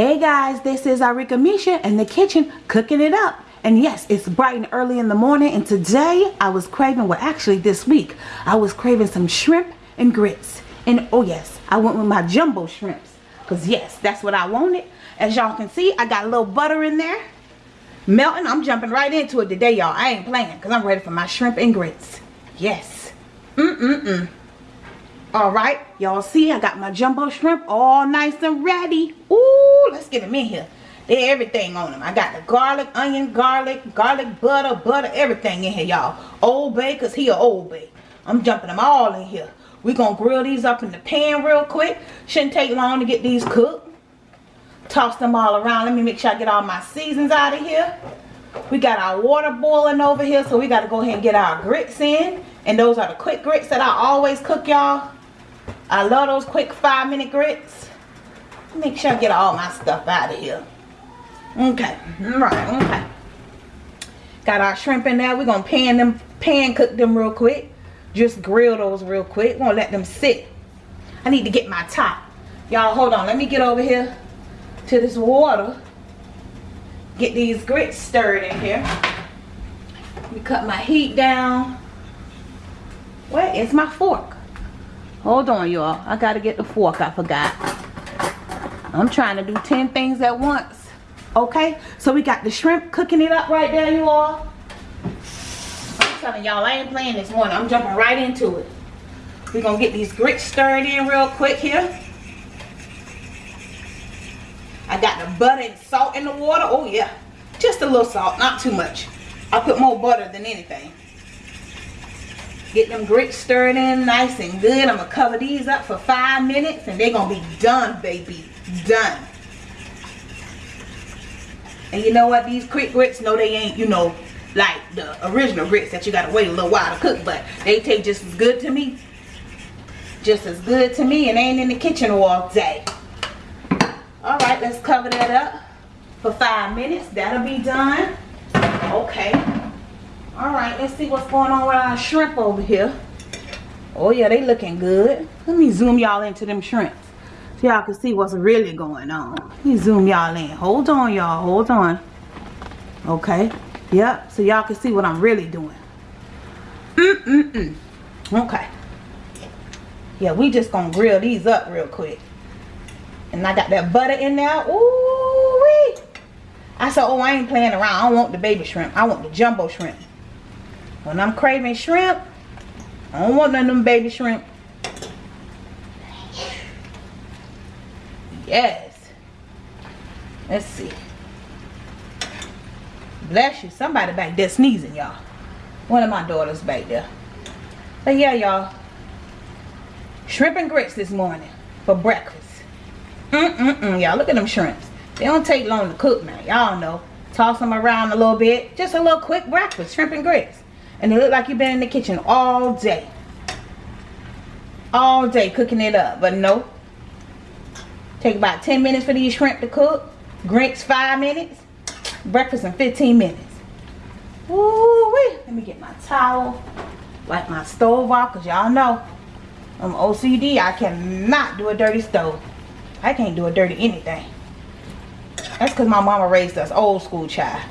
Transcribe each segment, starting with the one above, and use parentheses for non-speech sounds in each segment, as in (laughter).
Hey guys, this is Arika Misha in the kitchen cooking it up. And yes, it's bright and early in the morning and today I was craving, well actually this week, I was craving some shrimp and grits. And oh yes, I went with my jumbo shrimps. Because yes, that's what I wanted. As y'all can see, I got a little butter in there. Melting, I'm jumping right into it today y'all. I ain't playing because I'm ready for my shrimp and grits. Yes. Mm-mm-mm. Alright, y'all see I got my jumbo shrimp all nice and ready. Ooh, let's get them in here. They're everything on them. I got the garlic, onion, garlic, garlic butter, butter, everything in here, y'all. Old Bay, because he a Old Bay. I'm jumping them all in here. we going to grill these up in the pan real quick. Shouldn't take long to get these cooked. Toss them all around. Let me make sure I get all my seasons out of here. We got our water boiling over here, so we got to go ahead and get our grits in. And those are the quick grits that I always cook, y'all. I love those quick five minute grits. Make sure I get all my stuff out of here. Okay, right, okay. Got our shrimp in there. We're gonna pan them, pan cook them real quick. Just grill those real quick. Gonna let them sit. I need to get my top. Y'all hold on, let me get over here to this water. Get these grits stirred in here. Let me cut my heat down. Where is my fork? Hold on, y'all. I got to get the fork. I forgot. I'm trying to do 10 things at once. Okay? So we got the shrimp cooking it up right there, you all. I'm telling y'all, I ain't playing this morning. I'm jumping right into it. We're going to get these grits stirred in real quick here. I got the butter and salt in the water. Oh, yeah. Just a little salt. Not too much. I put more butter than anything. Get them grits stirred in nice and good. I'm going to cover these up for five minutes and they're going to be done, baby. Done. And you know what? These quick grits, no, they ain't, you know, like the original grits that you got to wait a little while to cook. But they taste just as good to me. Just as good to me and ain't in the kitchen all day. Alright, let's cover that up for five minutes. That'll be done. Okay. All right, let's see what's going on with our shrimp over here. Oh yeah, they looking good. Let me zoom y'all into them shrimps. So y'all can see what's really going on. Let me zoom y'all in. Hold on, y'all. Hold on. Okay. Yep. So y'all can see what I'm really doing. Mm-mm-mm. Okay. Yeah, we just gonna grill these up real quick. And I got that butter in there. Ooh wee. I said, oh, I ain't playing around. I don't want the baby shrimp. I want the jumbo shrimp. When I'm craving shrimp, I don't want none of them baby shrimp. Yes. Let's see. Bless you. Somebody back there sneezing, y'all. One of my daughters back there. But yeah, y'all. Shrimp and grits this morning for breakfast. Mm-mm-mm, y'all. Look at them shrimps. They don't take long to cook now. Y'all know. Toss them around a little bit. Just a little quick breakfast. Shrimp and grits. And it look like you've been in the kitchen all day. All day cooking it up. But no. Take about 10 minutes for these shrimp to cook. Grits 5 minutes. Breakfast in 15 minutes. Ooh wee. Let me get my towel. Wipe my stove off. Because y'all know. I'm OCD. I cannot do a dirty stove. I can't do a dirty anything. That's because my mama raised us old school child.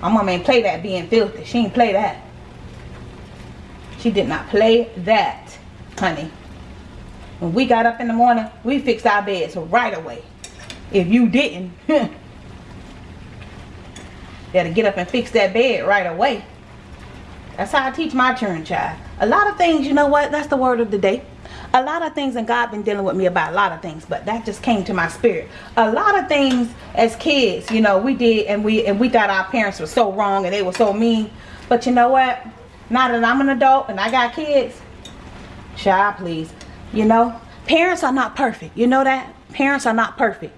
My mama ain't play that being filthy. She ain't play that. She did not play that, honey. When we got up in the morning, we fixed our beds right away. If you didn't, (laughs) better get up and fix that bed right away. That's how I teach my children, child. A lot of things, you know what? That's the word of the day. A lot of things, and God been dealing with me about a lot of things, but that just came to my spirit. A lot of things as kids, you know, we did, and we and we thought our parents were so wrong and they were so mean. But you know what? Now that I'm an adult and I got kids, child, please. You know, parents are not perfect. You know that? Parents are not perfect.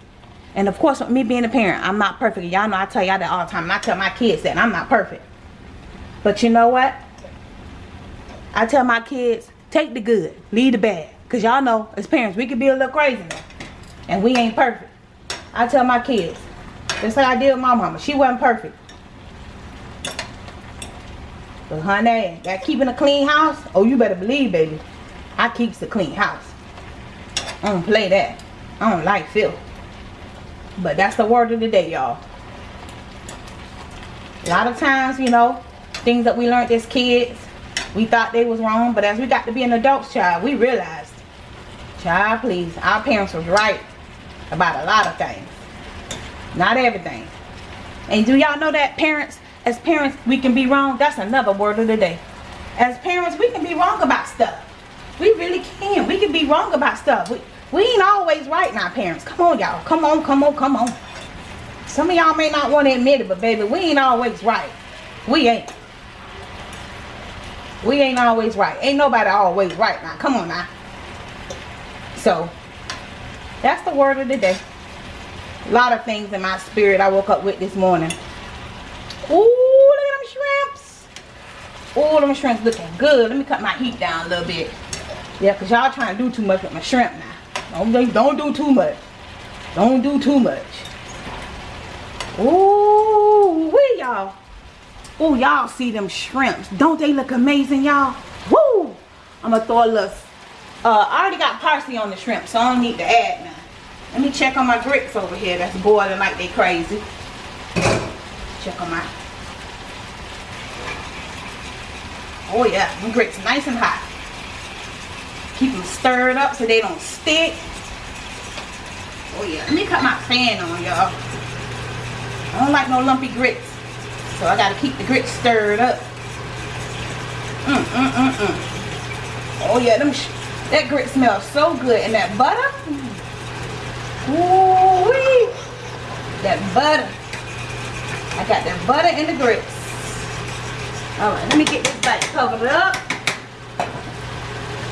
And of course, with me being a parent, I'm not perfect. Y'all know I tell y'all that all the time. And I tell my kids that I'm not perfect. But you know what? I tell my kids, take the good, leave the bad. Because y'all know, as parents, we can be a little crazy now. And we ain't perfect. I tell my kids, just like I did with my mama. She wasn't perfect. Honey, that keeping a clean house, oh you better believe baby. I keeps a clean house. I don't play that. I don't like filth. But that's the word of the day, y'all. A lot of times, you know, things that we learned as kids, we thought they was wrong. But as we got to be an adult child, we realized, child, please, our parents was right about a lot of things. Not everything. And do y'all know that parents, as parents, we can be wrong? That's another word of the day. As parents, we can be wrong about stuff. We really can. We can be wrong about stuff. We, we ain't always right now, parents. Come on, y'all. Come on, come on, come on. Some of y'all may not want to admit it, but baby, we ain't always right. We ain't. We ain't always right. Ain't nobody always right now. Come on now. So, that's the word of the day. A lot of things in my spirit I woke up with this morning. Ooh, look at them shrimps. Ooh, them shrimps looking good. Let me cut my heat down a little bit. Yeah, because y'all trying to do too much with my shrimp now. Don't, don't do too much. Don't do too much. Ooh, wee y'all. Ooh, y'all see them shrimps. Don't they look amazing, y'all? Woo! I'm going to throw a little... Uh, I already got parsley on the shrimp, so I don't need to add now. Let me check on my grits over here that's boiling like they crazy. Check on my... Oh yeah, my grits nice and hot. Keep them stirred up so they don't stick. Oh yeah, let me cut my fan on y'all. I don't like no lumpy grits. So I gotta keep the grits stirred up. Mm, mm, mm, mm. Oh yeah, them that grit smells so good. And that butter, Ooh wee. That butter. I got that butter and the grits. Alright, let me get this back covered up.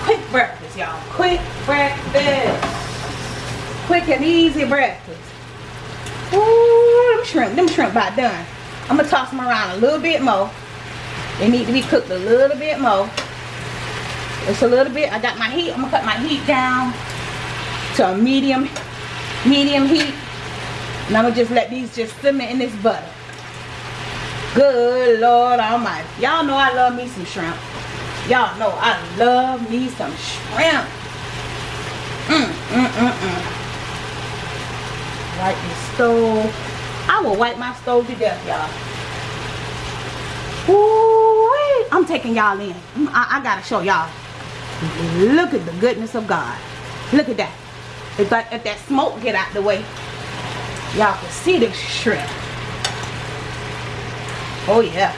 Quick breakfast, y'all. Quick breakfast. Quick and easy breakfast. Ooh, them shrimp. Them shrimp about done. I'm to toss them around a little bit more. They need to be cooked a little bit more. It's a little bit. I got my heat. I'm to cut my heat down to a medium medium heat. And I'm to just let these just simmer in this butter. Good Lord Almighty. Y'all know I love me some shrimp. Y'all know I love me some shrimp. Mm, mm, mm, mm. Wipe the stove. I will wipe my stove to death, y'all. Ooh, I'm taking y'all in. I, I gotta show y'all. Look at the goodness of God. Look at that. If that, if that smoke get out the way, y'all can see the shrimp. Oh yeah.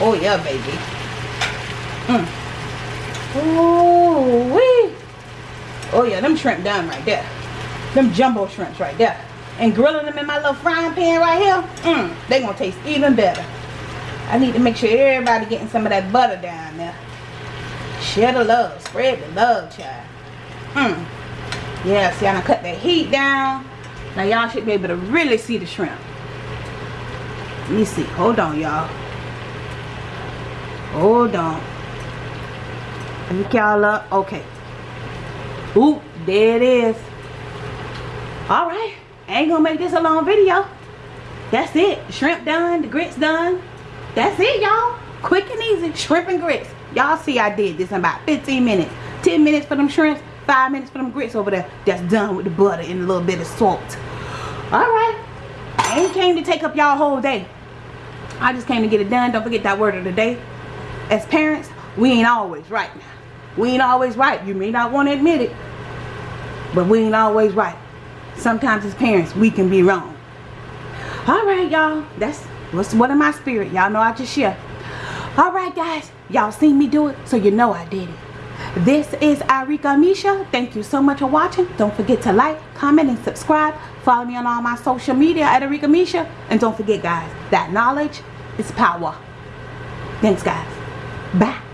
Oh yeah, baby. Mm. Oh wee. Oh yeah, them shrimp done right there. Them jumbo shrimps right there. And grilling them in my little frying pan right here, mm, they gonna taste even better. I need to make sure everybody getting some of that butter down there. Share the love. Spread the love, child. Mm. Yeah, see, I done cut the heat down. Now, y'all should be able to really see the shrimp. Me see. Hold on, y'all. Hold on. Look y'all up. Okay. Oop, there it is. Alright. ain't gonna make this a long video. That's it. Shrimp done. The grits done. That's it, y'all. Quick and easy. Shrimp and grits. Y'all see I did this in about 15 minutes. 10 minutes for them shrimps five minutes for them grits over there that's done with the butter and a little bit of salt all right i ain't came to take up y'all whole day i just came to get it done. Don't forget that word of the day. As parents we ain't always right now. We ain't always right. You may not want to admit it but we ain't always right. Sometimes as parents we can be wrong. All right y'all. That's what's what in my spirit. Y'all know i just share. All right guys. Y'all seen me do it so you know i did it this is Arika Misha. Thank you so much for watching. Don't forget to like, comment, and subscribe. Follow me on all my social media at Arika Misha. And don't forget, guys, that knowledge is power. Thanks, guys. Bye.